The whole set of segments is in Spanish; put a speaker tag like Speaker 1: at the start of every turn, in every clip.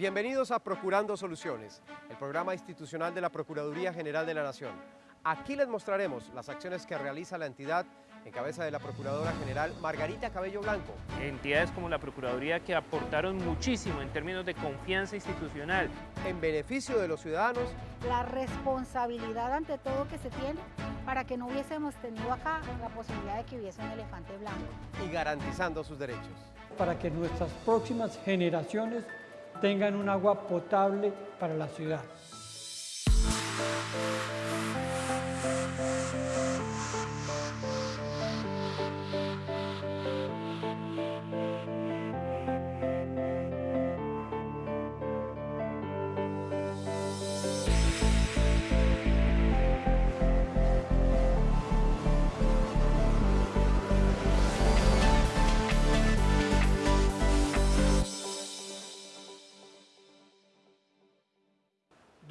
Speaker 1: Bienvenidos a Procurando Soluciones, el programa institucional de la Procuraduría General de la Nación. Aquí les mostraremos las acciones que realiza la entidad en cabeza de la Procuradora General Margarita Cabello Blanco.
Speaker 2: Entidades como la Procuraduría que aportaron muchísimo en términos de confianza institucional.
Speaker 1: En beneficio de los ciudadanos.
Speaker 3: La responsabilidad ante todo que se tiene para que no hubiésemos tenido acá la posibilidad de que hubiese un elefante blanco.
Speaker 1: Y garantizando sus derechos.
Speaker 4: Para que nuestras próximas generaciones tengan un agua potable para la ciudad.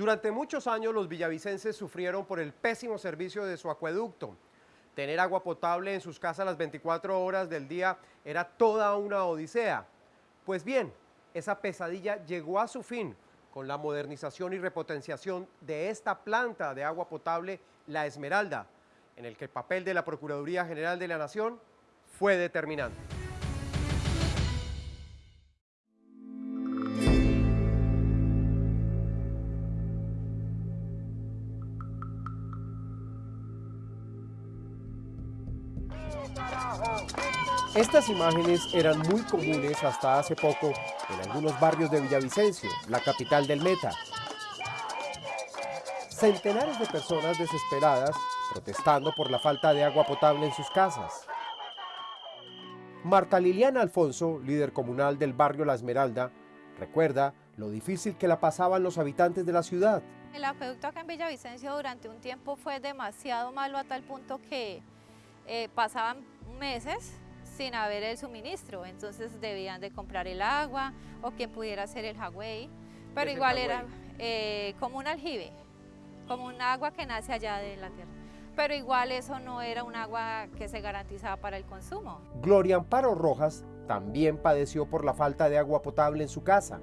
Speaker 1: Durante muchos años los villavicenses sufrieron por el pésimo servicio de su acueducto. Tener agua potable en sus casas las 24 horas del día era toda una odisea. Pues bien, esa pesadilla llegó a su fin con la modernización y repotenciación de esta planta de agua potable, La Esmeralda, en el que el papel de la Procuraduría General de la Nación fue determinante. Estas imágenes eran muy comunes hasta hace poco en algunos barrios de Villavicencio, la capital del Meta. Centenares de personas desesperadas protestando por la falta de agua potable en sus casas. Marta Liliana Alfonso, líder comunal del barrio La Esmeralda, recuerda lo difícil que la pasaban los habitantes de la ciudad.
Speaker 5: El acueducto acá en Villavicencio durante un tiempo fue demasiado malo a tal punto que eh, pasaban meses sin haber el suministro, entonces debían de comprar el agua o quien pudiera hacer el jagüey, pero igual era eh, como un aljibe, como un agua que nace allá de la tierra. Pero igual eso no era un agua que se garantizaba para el consumo.
Speaker 1: Gloria Amparo Rojas también padeció por la falta de agua potable en su casa.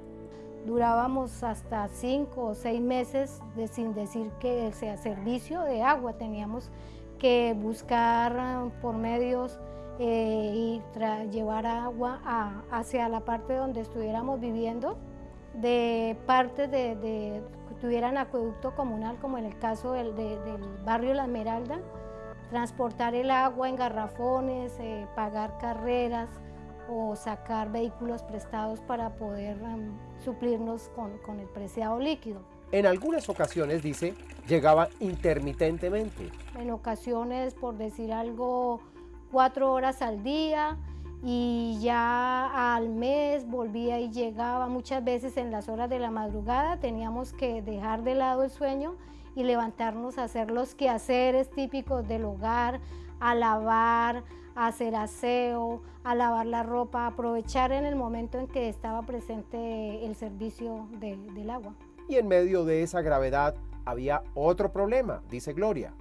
Speaker 3: Durábamos hasta cinco o seis meses de, sin decir que sea servicio de agua. Teníamos que buscar ah, por medios eh, y llevar agua hacia la parte donde estuviéramos viviendo, de partes de, de, que tuvieran acueducto comunal, como en el caso del, del barrio La Esmeralda, transportar el agua en garrafones, eh, pagar carreras o sacar vehículos prestados para poder um, suplirnos con, con el preciado líquido.
Speaker 1: En algunas ocasiones, dice, llegaba intermitentemente.
Speaker 3: En ocasiones, por decir algo, cuatro horas al día y ya al mes volvía y llegaba. Muchas veces en las horas de la madrugada teníamos que dejar de lado el sueño y levantarnos a hacer los quehaceres típicos del hogar, a lavar, a hacer aseo, a lavar la ropa, aprovechar en el momento en que estaba presente el servicio de, del agua.
Speaker 1: Y en medio de esa gravedad había otro problema, dice Gloria.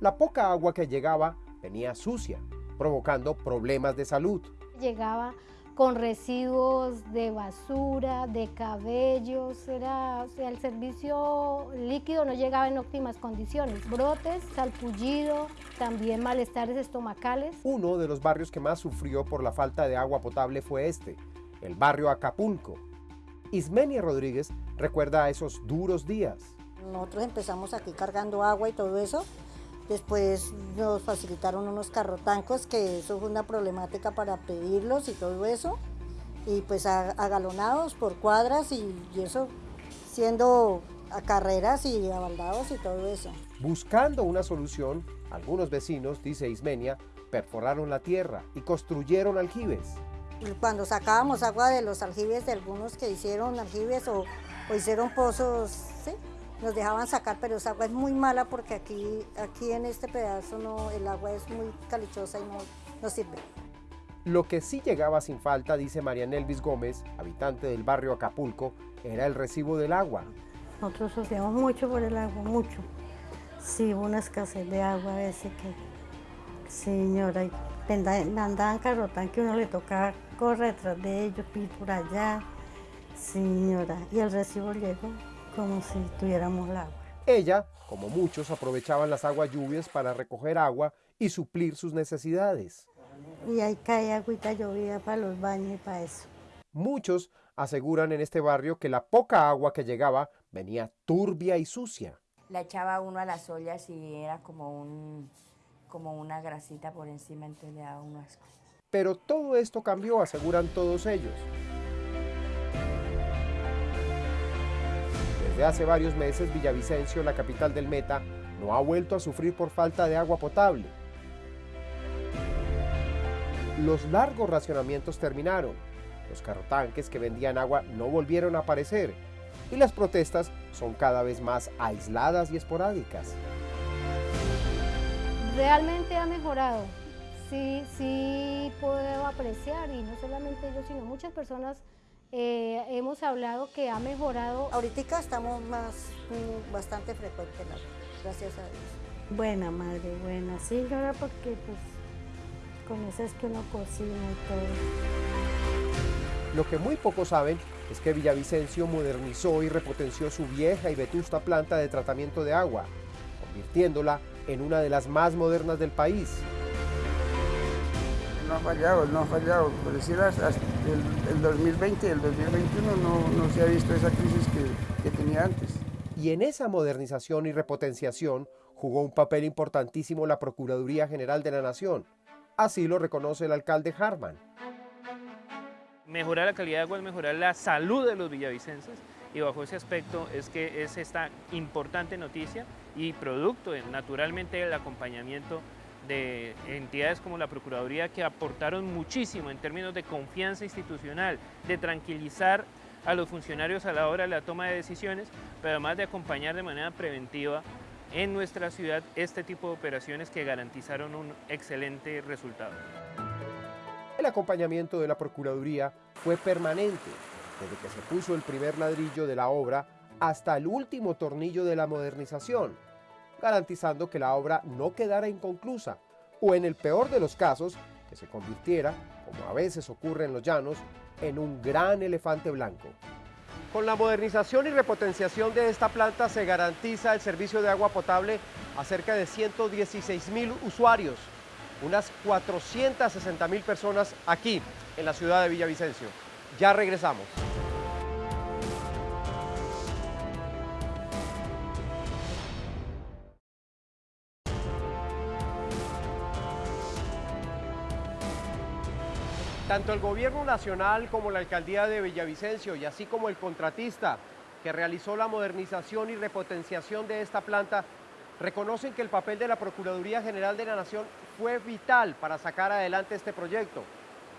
Speaker 1: La poca agua que llegaba venía sucia, provocando problemas de salud.
Speaker 3: Llegaba con residuos de basura, de cabellos, era, o sea, el servicio líquido no llegaba en óptimas condiciones. Brotes, salpullido, también malestares estomacales.
Speaker 1: Uno de los barrios que más sufrió por la falta de agua potable fue este, el barrio Acapulco. Ismenia Rodríguez recuerda esos duros días.
Speaker 6: Nosotros empezamos aquí cargando agua y todo eso, Después nos facilitaron unos carrotancos, que eso fue una problemática para pedirlos y todo eso. Y pues agalonados por cuadras y, eso siendo a carreras y abaldados y todo eso.
Speaker 1: Buscando una solución, algunos vecinos, dice Ismenia, perforaron la tierra y construyeron aljibes.
Speaker 6: Cuando sacábamos agua de los aljibes de algunos que hicieron aljibes o, o hicieron pozos, ¿sí? Nos dejaban sacar, pero esa agua es muy mala porque aquí, aquí en este pedazo no, el agua es muy calichosa y no, no sirve.
Speaker 1: Lo que sí llegaba sin falta, dice María Nelvis Gómez, habitante del barrio Acapulco, era el recibo del agua.
Speaker 7: Nosotros sufrimos mucho por el agua, mucho. Sí, hubo una escasez de agua a veces que, señora, andaban carrotán que uno le tocaba correr detrás de ellos, ir por allá. Señora, y el recibo llegó como si tuviéramos el agua.
Speaker 1: Ella, como muchos, aprovechaban las aguas lluvias para recoger agua y suplir sus necesidades.
Speaker 7: Y ahí cae agüita llovida para los baños y para eso.
Speaker 1: Muchos aseguran en este barrio que la poca agua que llegaba venía turbia y sucia.
Speaker 8: La echaba uno a las ollas y era como, un, como una grasita por encima, entonces le daba uno asco.
Speaker 1: Pero todo esto cambió, aseguran todos ellos. Desde hace varios meses, Villavicencio, la capital del Meta, no ha vuelto a sufrir por falta de agua potable. Los largos racionamientos terminaron. Los carrotanques que vendían agua no volvieron a aparecer. Y las protestas son cada vez más aisladas y esporádicas.
Speaker 3: Realmente ha mejorado. Sí, sí puedo apreciar, y no solamente yo, sino muchas personas eh, hemos hablado que ha mejorado.
Speaker 6: Ahorita estamos más, mm, bastante frecuentes, gracias a Dios.
Speaker 7: Buena madre, buena. Sí, señora, porque pues con eso es que uno cocina y todo.
Speaker 1: Lo que muy pocos saben es que Villavicencio modernizó y repotenció su vieja y vetusta planta de tratamiento de agua, convirtiéndola en una de las más modernas del país.
Speaker 9: No ha fallado, no ha fallado. Por decir, hasta el, el 2020 y el 2021 no, no se ha visto esa crisis que, que tenía antes.
Speaker 1: Y en esa modernización y repotenciación jugó un papel importantísimo la Procuraduría General de la Nación. Así lo reconoce el alcalde Harman.
Speaker 2: Mejorar la calidad de agua es mejorar la salud de los villavicenses y bajo ese aspecto es que es esta importante noticia y producto naturalmente del acompañamiento de entidades como la Procuraduría que aportaron muchísimo en términos de confianza institucional, de tranquilizar a los funcionarios a la hora de la toma de decisiones, pero además de acompañar de manera preventiva en nuestra ciudad este tipo de operaciones que garantizaron un excelente resultado.
Speaker 1: El acompañamiento de la Procuraduría fue permanente, desde que se puso el primer ladrillo de la obra hasta el último tornillo de la modernización, garantizando que la obra no quedara inconclusa o en el peor de los casos, que se convirtiera, como a veces ocurre en los llanos, en un gran elefante blanco. Con la modernización y repotenciación de esta planta se garantiza el servicio de agua potable a cerca de 116 mil usuarios, unas 460 mil personas aquí en la ciudad de Villavicencio. Ya regresamos. Tanto el gobierno nacional como la alcaldía de Villavicencio y así como el contratista que realizó la modernización y repotenciación de esta planta reconocen que el papel de la Procuraduría General de la Nación fue vital para sacar adelante este proyecto,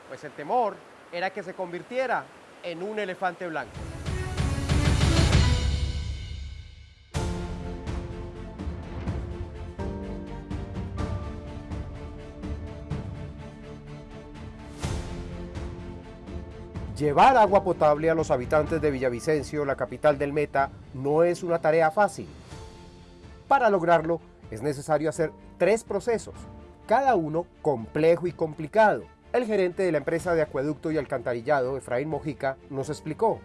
Speaker 1: pues el temor era que se convirtiera en un elefante blanco. Llevar agua potable a los habitantes de Villavicencio, la capital del Meta, no es una tarea fácil. Para lograrlo es necesario hacer tres procesos, cada uno complejo y complicado. El gerente de la empresa de acueducto y alcantarillado, Efraín Mojica, nos explicó.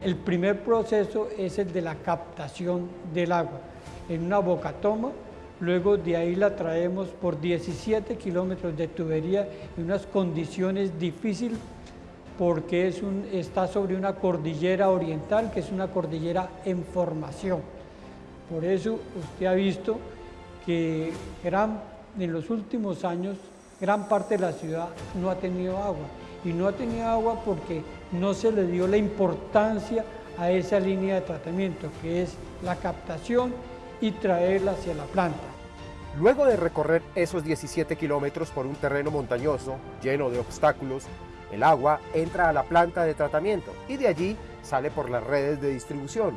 Speaker 4: El primer proceso es el de la captación del agua en una bocatoma. Luego de ahí la traemos por 17 kilómetros de tubería en unas condiciones difíciles porque es un, está sobre una cordillera oriental que es una cordillera en formación. Por eso usted ha visto que gran, en los últimos años gran parte de la ciudad no ha tenido agua. Y no ha tenido agua porque no se le dio la importancia a esa línea de tratamiento, que es la captación y traerla hacia la planta.
Speaker 1: Luego de recorrer esos 17 kilómetros por un terreno montañoso, lleno de obstáculos, el agua entra a la planta de tratamiento y de allí sale por las redes de distribución.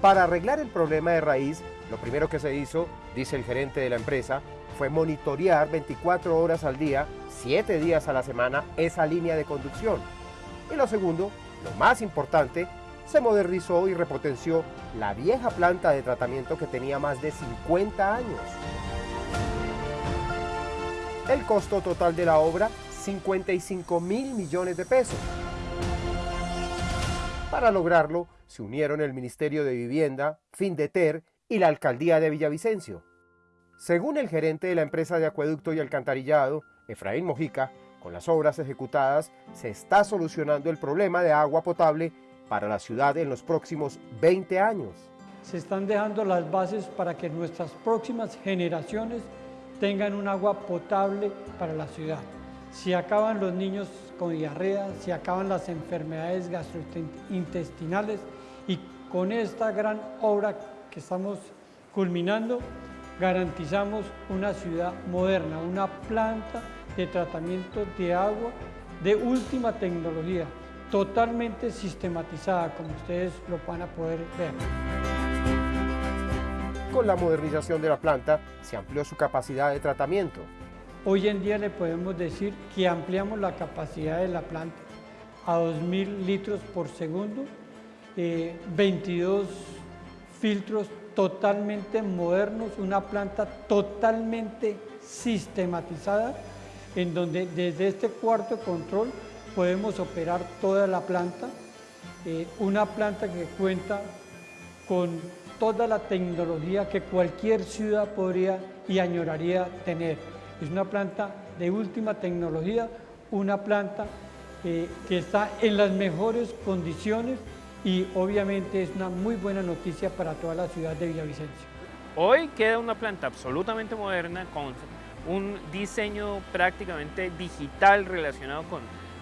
Speaker 1: Para arreglar el problema de raíz, lo primero que se hizo, dice el gerente de la empresa, fue monitorear 24 horas al día, 7 días a la semana, esa línea de conducción. Y lo segundo, lo más importante, se modernizó y repotenció la vieja planta de tratamiento que tenía más de 50 años. El costo total de la obra 55 mil millones de pesos. Para lograrlo, se unieron el Ministerio de Vivienda, Findeter y la Alcaldía de Villavicencio. Según el gerente de la empresa de acueducto y alcantarillado, Efraín Mojica, con las obras ejecutadas se está solucionando el problema de agua potable para la ciudad en los próximos 20 años.
Speaker 4: Se están dejando las bases para que nuestras próximas generaciones tengan un agua potable para la ciudad. Si acaban los niños con diarrea, si acaban las enfermedades gastrointestinales y con esta gran obra que estamos culminando, garantizamos una ciudad moderna, una planta de tratamiento de agua de última tecnología, totalmente sistematizada, como ustedes lo van a poder ver.
Speaker 1: Con la modernización de la planta se amplió su capacidad de tratamiento.
Speaker 4: Hoy en día le podemos decir que ampliamos la capacidad de la planta a 2.000 litros por segundo, 22 eh, filtros totalmente modernos, una planta totalmente sistematizada, en donde desde este cuarto control podemos operar toda la planta, eh, una planta que cuenta con toda la tecnología que cualquier ciudad podría y añoraría tener. Es una planta de última tecnología, una planta eh, que está en las mejores condiciones y obviamente es una muy buena noticia para toda la ciudad de Villavicencio.
Speaker 2: Hoy queda una planta absolutamente moderna con un diseño prácticamente digital relacionado con,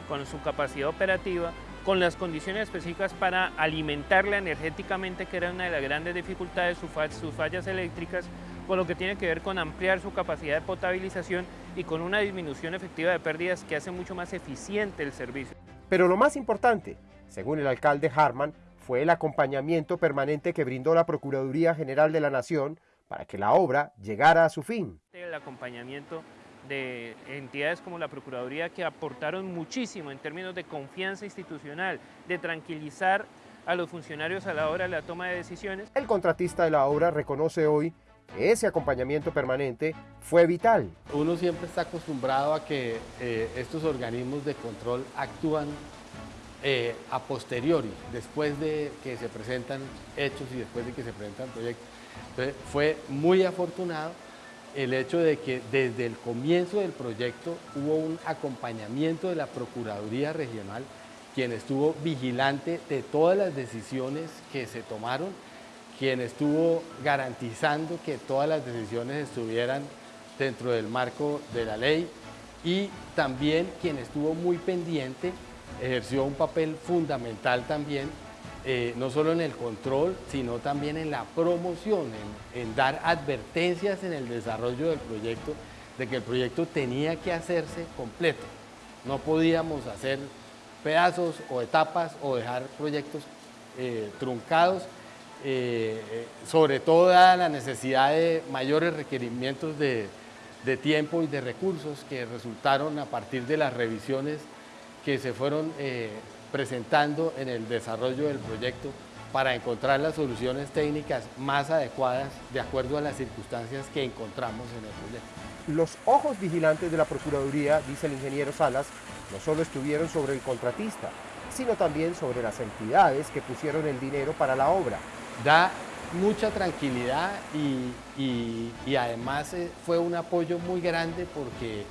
Speaker 2: con su capacidad operativa, con las condiciones específicas para alimentarla energéticamente, que era una de las grandes dificultades, sus fallas eléctricas, con lo que tiene que ver con ampliar su capacidad de potabilización y con una disminución efectiva de pérdidas que hace mucho más eficiente el servicio.
Speaker 1: Pero lo más importante, según el alcalde Harman, fue el acompañamiento permanente que brindó la Procuraduría General de la Nación para que la obra llegara a su fin.
Speaker 2: El acompañamiento de entidades como la Procuraduría que aportaron muchísimo en términos de confianza institucional, de tranquilizar a los funcionarios a la hora de la toma de decisiones.
Speaker 1: El contratista de la obra reconoce hoy ese acompañamiento permanente fue vital.
Speaker 10: Uno siempre está acostumbrado a que eh, estos organismos de control actúan eh, a posteriori, después de que se presentan hechos y después de que se presentan proyectos. Entonces, fue muy afortunado el hecho de que desde el comienzo del proyecto hubo un acompañamiento de la Procuraduría Regional, quien estuvo vigilante de todas las decisiones que se tomaron, quien estuvo garantizando que todas las decisiones estuvieran dentro del marco de la ley y también quien estuvo muy pendiente ejerció un papel fundamental también, eh, no solo en el control, sino también en la promoción, en, dar advertencias en el desarrollo del proyecto, de que el proyecto tenía que hacerse completo. No podíamos hacer pedazos o etapas o dejar proyectos eh, truncados, eh, sobre todo la necesidad de mayores requerimientos de tiempo y de recursos que resultaron a partir de las revisiones que se fueron eh, presentando en el desarrollo del proyecto para encontrar las soluciones técnicas más adecuadas de acuerdo a las circunstancias que encontramos en el proyecto.
Speaker 1: Los ojos vigilantes de la Procuraduría, dice el ingeniero Salas, no solo estuvieron sobre el contratista, sino también sobre las entidades que pusieron el dinero para la obra.
Speaker 10: Da mucha tranquilidad y, además eh, fue un apoyo muy grande porque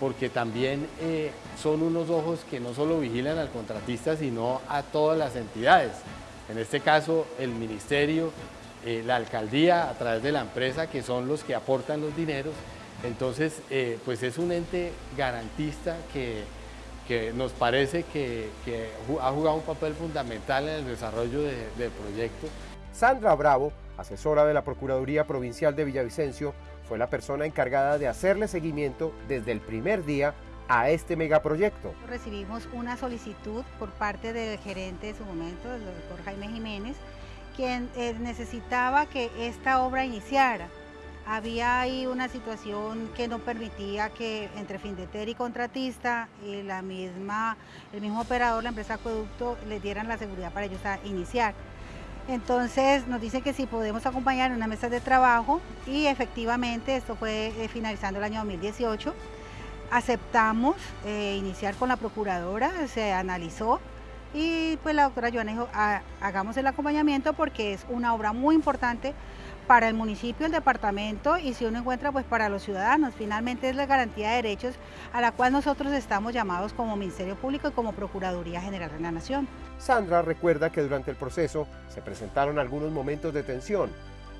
Speaker 10: porque también eh, son unos ojos que no solo vigilan al contratista, sino a todas las entidades. En este caso, el ministerio, eh, la alcaldía, a través de la empresa, que son los que aportan los dineros. Entonces, pues es un ente garantista que, nos parece que, ha jugado un papel fundamental en el desarrollo del proyecto.
Speaker 1: Sandra Bravo, asesora de la Procuraduría Provincial de Villavicencio, fue la persona encargada de hacerle seguimiento desde el primer día a este megaproyecto.
Speaker 11: Recibimos una solicitud por parte del gerente de su momento, el doctor Jaime Jiménez, quien eh, necesitaba que esta obra iniciara. Había ahí una situación que no permitía que entre Findeter y contratista y la misma, el mismo operador, la empresa Acueducto, le dieran la seguridad para ellos a iniciar. Entonces nos dice que si podemos acompañar en una mesa de trabajo y efectivamente esto fue eh, finalizando el año 2018. Aceptamos eh, iniciar con la procuradora, se analizó Y pues la doctora Joana dijo, "Ah, hagamos el acompañamiento porque es una obra muy importante para el municipio, el departamento y si uno encuentra pues para los ciudadanos. Finalmente es la garantía de derechos a la cual nosotros estamos llamados como Ministerio Público y como Procuraduría General de la Nación.
Speaker 1: Sandra recuerda que durante el proceso se presentaron algunos momentos de tensión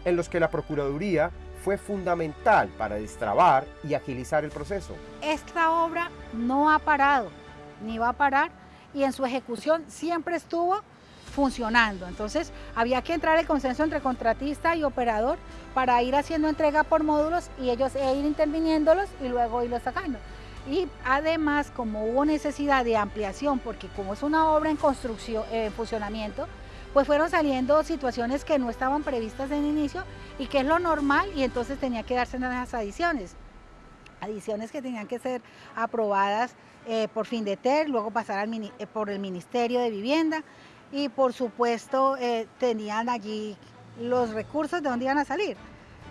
Speaker 1: en los que la Procuraduría fue fundamental para destrabar y agilizar el proceso.
Speaker 11: Esta obra no ha parado, ni va a parar y en su ejecución siempre estuvo funcionando. Entonces había que entrar el consenso entre contratista y operador para ir haciendo entrega por módulos y ellos e ir interviniéndolos y luego irlos sacando. Y además, como hubo necesidad de ampliación, porque como es una obra en construcción, en funcionamiento, pues fueron saliendo situaciones que no estaban previstas en inicio y que es lo normal y entonces tenía que darse las adiciones. Adiciones que tenían que ser aprobadas eh, por FINDETER, luego pasar al, eh, por el Ministerio de Vivienda y por supuesto eh, tenían allí los recursos de dónde iban a salir.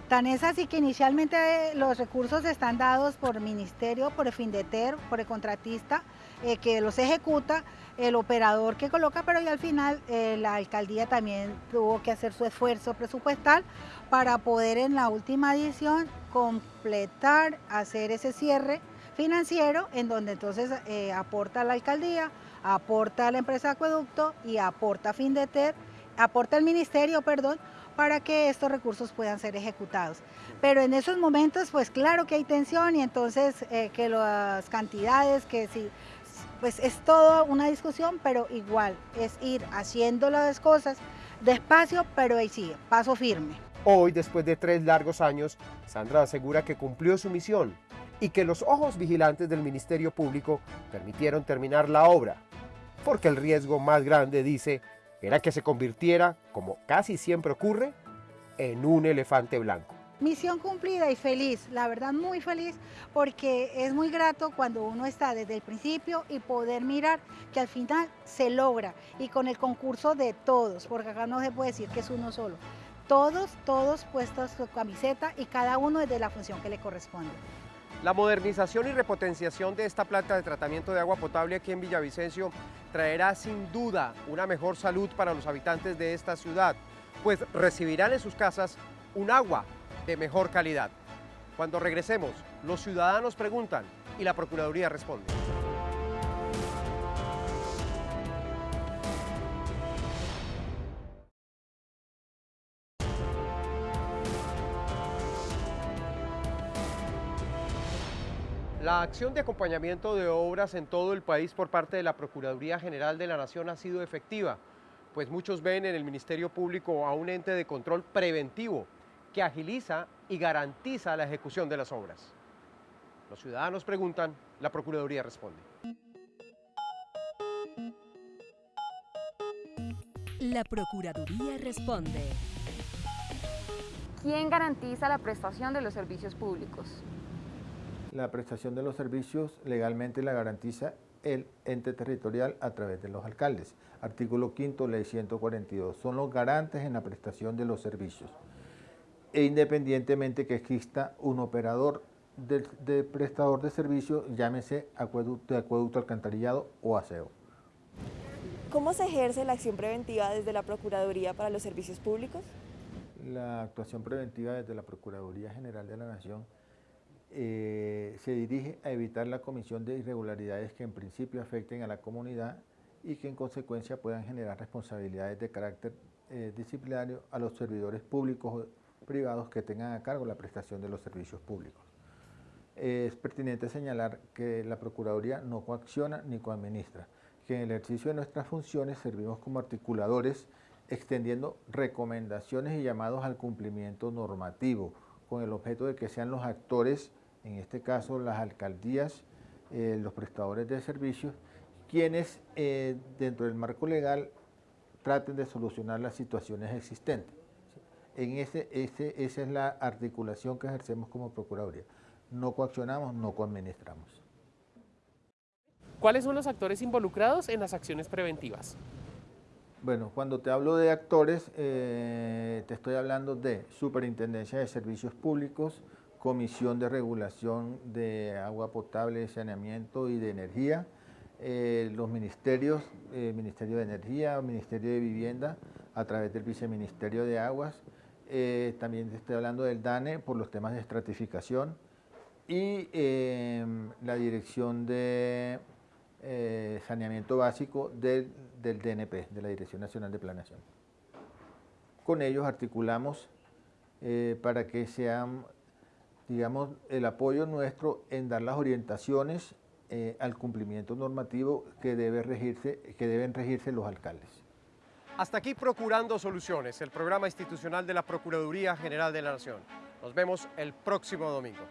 Speaker 11: Tan es así que inicialmente eh, los recursos están dados por el Ministerio, por el FINDETER, por el contratista eh, que los ejecuta, el operador que coloca, pero y al final la alcaldía también tuvo que hacer su esfuerzo presupuestal para poder en la última edición completar, hacer ese cierre financiero en donde entonces eh, aporta la alcaldía, aporta la empresa acueducto y aporta Findeter, aporta el ministerio, perdón, para que estos recursos puedan ser ejecutados. Pero en esos momentos, pues claro que hay tensión y entonces eh, que las cantidades, que si, pues es toda una discusión, pero igual es ir haciendo las cosas despacio, pero ahí sí, paso firme.
Speaker 1: Hoy, después de tres largos años, Sandra asegura que cumplió su misión y que los ojos vigilantes del Ministerio Público permitieron terminar la obra, porque el riesgo más grande, dice, era que se convirtiera, como casi siempre ocurre, en un elefante blanco.
Speaker 11: Misión cumplida y feliz, la verdad muy feliz, porque es muy grato cuando uno está desde el principio y poder mirar que al final se logra y con el concurso de todos, porque acá no se puede decir que es uno solo. Todos, todos puestos su camiseta y cada uno desde la función que le corresponde.
Speaker 1: La modernización y repotenciación de esta planta de tratamiento de agua potable aquí en Villavicencio traerá sin duda una mejor salud para los habitantes de esta ciudad, pues recibirán en sus casas un agua de mejor calidad. Cuando regresemos, los ciudadanos preguntan y la Procuraduría responde. La acción de acompañamiento de obras en todo el país por parte de la Procuraduría General de la Nación ha sido efectiva, pues muchos ven en el Ministerio Público a un ente de control preventivo que agiliza y garantiza la ejecución de las obras. Los ciudadanos preguntan, la Procuraduría responde.
Speaker 12: La Procuraduría responde.
Speaker 13: ¿Quién garantiza la prestación de los servicios públicos?
Speaker 14: La prestación de los servicios legalmente la garantiza el ente territorial a través de los alcaldes. Artículo 5, ley 142. Son los garantes en la prestación de los servicios. E independientemente que exista un operador de, de prestador de servicios, llámese acueducto, acueducto alcantarillado o aseo.
Speaker 15: ¿Cómo se ejerce la acción preventiva desde la Procuraduría para los Servicios Públicos?
Speaker 14: La actuación preventiva desde la Procuraduría General de la Nación eh, se dirige a evitar la comisión de irregularidades que en principio afecten a la comunidad y que en consecuencia puedan generar responsabilidades de carácter eh, disciplinario a los servidores públicos o privados que tengan a cargo la prestación de los servicios públicos. Eh, es pertinente señalar que la Procuraduría no coacciona ni coadministra, que en el ejercicio de nuestras funciones servimos como articuladores extendiendo recomendaciones y llamados al cumplimiento normativo, con el objeto de que sean los actores, en este caso las alcaldías, eh, los prestadores de servicios, quienes eh, dentro del marco legal traten de solucionar las situaciones existentes. En ese, ese, esa es la articulación que ejercemos como Procuraduría. No coaccionamos, no coadministramos.
Speaker 16: ¿Cuáles son los actores involucrados en las acciones preventivas?
Speaker 14: Bueno, cuando te hablo de actores, eh, te estoy hablando de Superintendencia de Servicios Públicos, Comisión de Regulación de Agua Potable, Saneamiento y de Energía, eh, los ministerios, eh, Ministerio de Energía, Ministerio de Vivienda, a través del Viceministerio de Aguas, eh, también estoy hablando del DANE por los temas de estratificación y em, la Dirección de Saneamiento Básico del, del DNP, de la Dirección Nacional de Planeación. Con ellos articulamos para que sean, digamos, el apoyo nuestro en dar las orientaciones eh, al cumplimiento normativo que, debe regirse, que deben regirse los alcaldes.
Speaker 1: Hasta aquí Procurando Soluciones, el programa institucional de la Procuraduría General de la Nación. Nos vemos el próximo domingo.